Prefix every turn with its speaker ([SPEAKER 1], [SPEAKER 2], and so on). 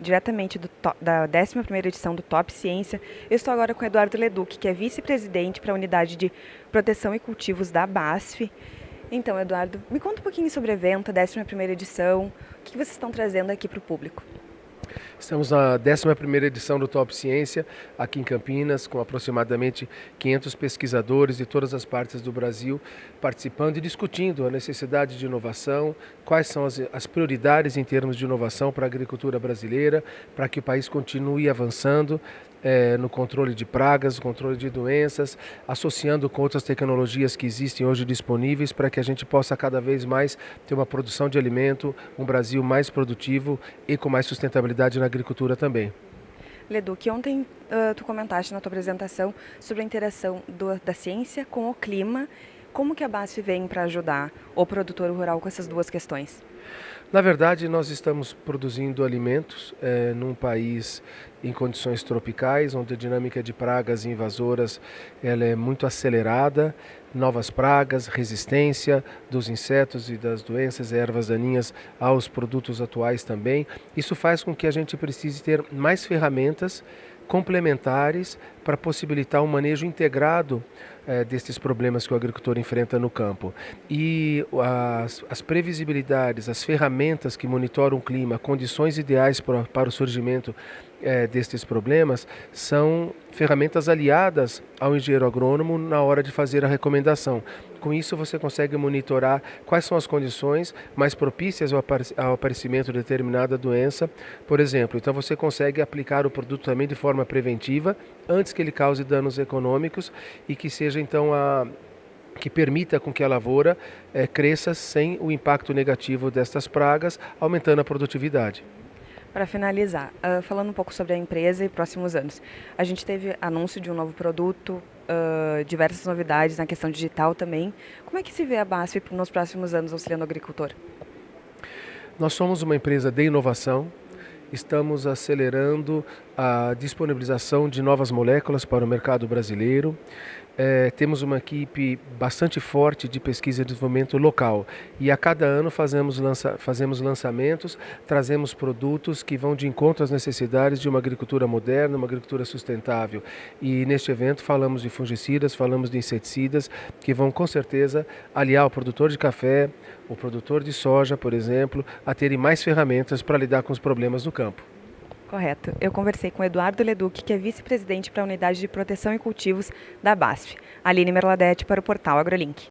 [SPEAKER 1] diretamente do, da 11ª edição do Top Ciência. Eu estou agora com Eduardo Leduc, que é vice-presidente para a Unidade de Proteção e Cultivos da BASF. Então, Eduardo, me conta um pouquinho sobre o evento, a 11ª edição, o que vocês estão trazendo aqui para o público?
[SPEAKER 2] Estamos na 11ª edição do Top Ciência, aqui em Campinas, com aproximadamente 500 pesquisadores de todas as partes do Brasil participando e discutindo a necessidade de inovação, quais são as, as prioridades em termos de inovação para a agricultura brasileira, para que o país continue avançando é, no controle de pragas, controle de doenças, associando com outras tecnologias que existem hoje disponíveis para que a gente possa cada vez mais ter uma produção de alimento, um Brasil mais produtivo e com mais sustentabilidade na agricultura também.
[SPEAKER 1] Ledu, que ontem uh, tu comentaste na tua apresentação sobre a interação do, da ciência com o clima. Como que a BASF vem para ajudar o produtor rural com essas duas questões?
[SPEAKER 2] Na verdade, nós estamos produzindo alimentos é, num país em condições tropicais, onde a dinâmica de pragas invasoras ela é muito acelerada, novas pragas, resistência dos insetos e das doenças e ervas daninhas aos produtos atuais também. Isso faz com que a gente precise ter mais ferramentas complementares para possibilitar um manejo integrado é, destes problemas que o agricultor enfrenta no campo. E as, as, previsibilidades, as ferramentas que monitoram o clima, condições ideais para, para o surgimento é, destes problemas, são ferramentas aliadas ao engenheiro agrônomo na hora de fazer a recomendação. Com isso, você consegue monitorar quais são as condições mais propícias ao aparecimento de determinada doença, por exemplo. Então, você consegue aplicar o produto também de forma preventiva, antes que ele cause danos econômicos e que seja, então, a, que permita com que a lavoura é, cresça sem o impacto negativo destas pragas, aumentando a produtividade.
[SPEAKER 1] Para finalizar, uh, falando um pouco sobre a empresa e próximos anos, a gente teve anúncio de um novo produto, uh, diversas novidades na questão digital também. Como é que se vê a BASF nos próximos anos auxiliando o agricultor?
[SPEAKER 2] Nós somos uma empresa de inovação, estamos acelerando a disponibilização de novas moléculas para o mercado brasileiro. É, temos uma equipe bastante forte de pesquisa e desenvolvimento local e a cada ano fazemos, lança, fazemos lançamentos, trazemos produtos que vão de encontro às necessidades de uma agricultura moderna, uma agricultura sustentável. E neste evento falamos de fungicidas, falamos de inseticidas que vão com certeza aliar o produtor de café, o produtor de soja, por exemplo, a terem mais ferramentas para lidar com os problemas do campo.
[SPEAKER 1] Correto. Eu conversei com Eduardo Leduc, que é vice-presidente para a Unidade de Proteção e Cultivos da BASF. Aline Merladete para o portal AgroLink.